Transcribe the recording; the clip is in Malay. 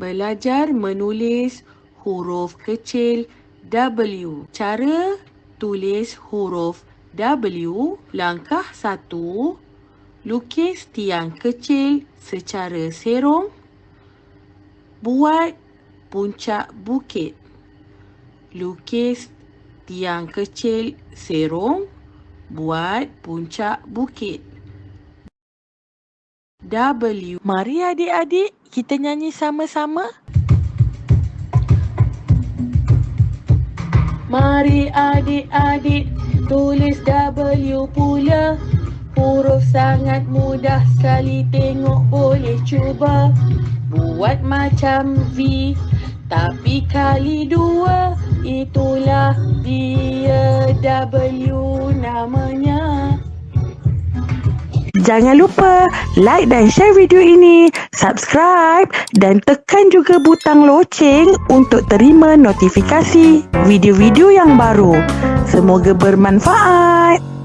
Belajar menulis huruf kecil W. Cara tulis huruf W. Langkah satu, lukis tiang kecil secara serong. Buat puncak bukit. Lukis tiang kecil serong. Buat puncak bukit. W. Mari adik-adik kita nyanyi sama-sama. Mari adik-adik tulis W pula. Huruf sangat mudah sekali tengok boleh cuba. Buat macam V tapi kali dua. Itulah dia W namanya. Jangan lupa like dan share video ini, subscribe dan tekan juga butang loceng untuk terima notifikasi video-video yang baru. Semoga bermanfaat.